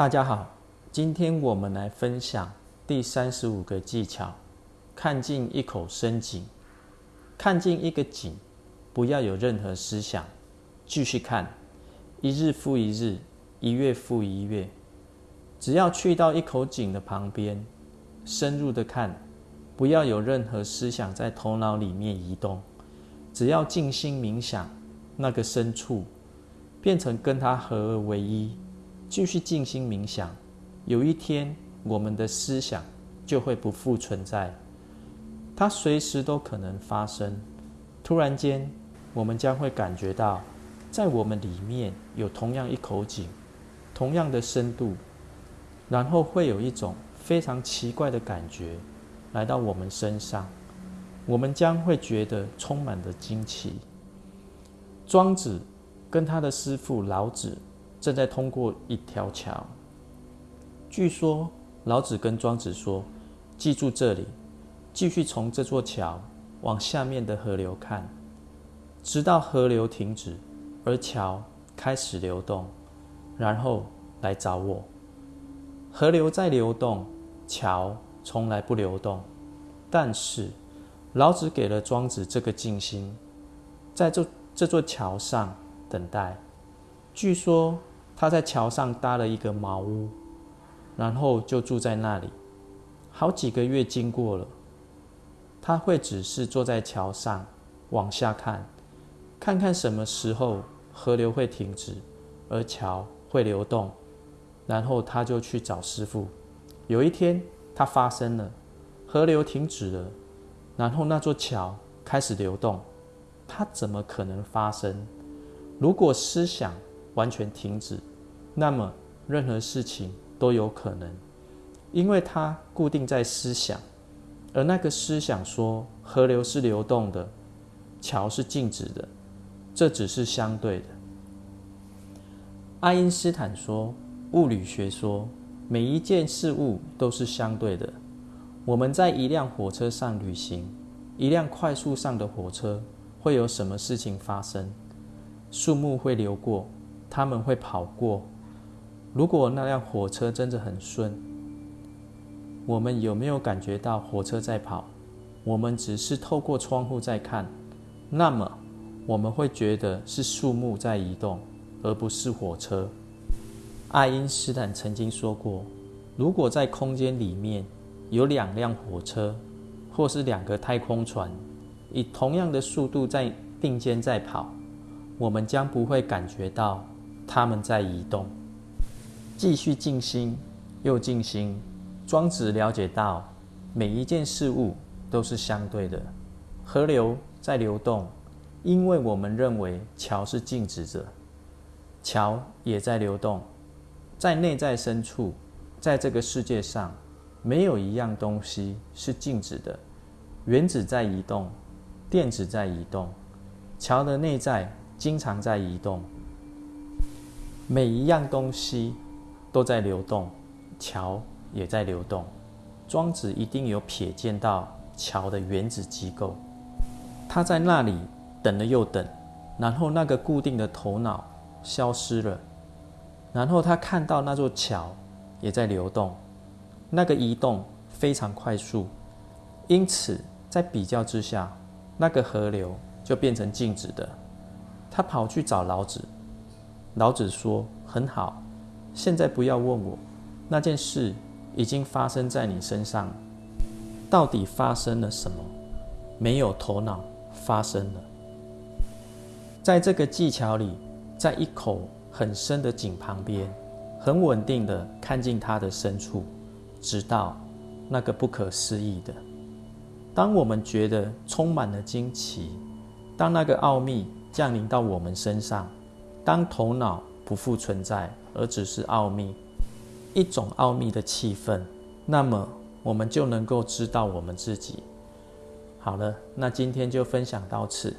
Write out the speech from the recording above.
大家好，今天我们来分享第三十五个技巧：看尽一口深井。看尽一个井，不要有任何思想，继续看，一日复一日，一月复一月。只要去到一口井的旁边，深入的看，不要有任何思想在头脑里面移动，只要静心冥想，那个深处变成跟它合而为一。继续静心冥想，有一天我们的思想就会不复存在，它随时都可能发生。突然间，我们将会感觉到，在我们里面有同样一口井，同样的深度，然后会有一种非常奇怪的感觉来到我们身上，我们将会觉得充满的惊奇。庄子跟他的师父老子。正在通过一条桥。据说老子跟庄子说：“记住这里，继续从这座桥往下面的河流看，直到河流停止，而桥开始流动，然后来找我。河流在流动，桥从来不流动。但是老子给了庄子这个静心，在这这座桥上等待。据说。”他在桥上搭了一个茅屋，然后就住在那里。好几个月经过了，他会只是坐在桥上往下看，看看什么时候河流会停止，而桥会流动。然后他就去找师傅。有一天，它发生了，河流停止了，然后那座桥开始流动。它怎么可能发生？如果思想完全停止？那么，任何事情都有可能，因为它固定在思想，而那个思想说河流是流动的，桥是静止的，这只是相对的。爱因斯坦说，物理学说，每一件事物都是相对的。我们在一辆火车上旅行，一辆快速上的火车会有什么事情发生？树木会流过，他们会跑过。如果那辆火车真的很顺，我们有没有感觉到火车在跑？我们只是透过窗户在看，那么我们会觉得是树木在移动，而不是火车。爱因斯坦曾经说过，如果在空间里面有两辆火车，或是两个太空船，以同样的速度在并肩在跑，我们将不会感觉到它们在移动。继续静心，又静心。庄子了解到，每一件事物都是相对的。河流在流动，因为我们认为桥是静止着，桥也在流动。在内在深处，在这个世界上，没有一样东西是静止的。原子在移动，电子在移动，桥的内在经常在移动。每一样东西。都在流动，桥也在流动。庄子一定有瞥见到桥的原子机构，他在那里等了又等，然后那个固定的头脑消失了，然后他看到那座桥也在流动，那个移动非常快速，因此在比较之下，那个河流就变成静止的。他跑去找老子，老子说：“很好。”现在不要问我，那件事已经发生在你身上，到底发生了什么？没有头脑发生了。在这个技巧里，在一口很深的井旁边，很稳定的看进它的深处，直到那个不可思议的。当我们觉得充满了惊奇，当那个奥秘降临到我们身上，当头脑不复存在。而只是奥秘，一种奥秘的气氛，那么我们就能够知道我们自己。好了，那今天就分享到此。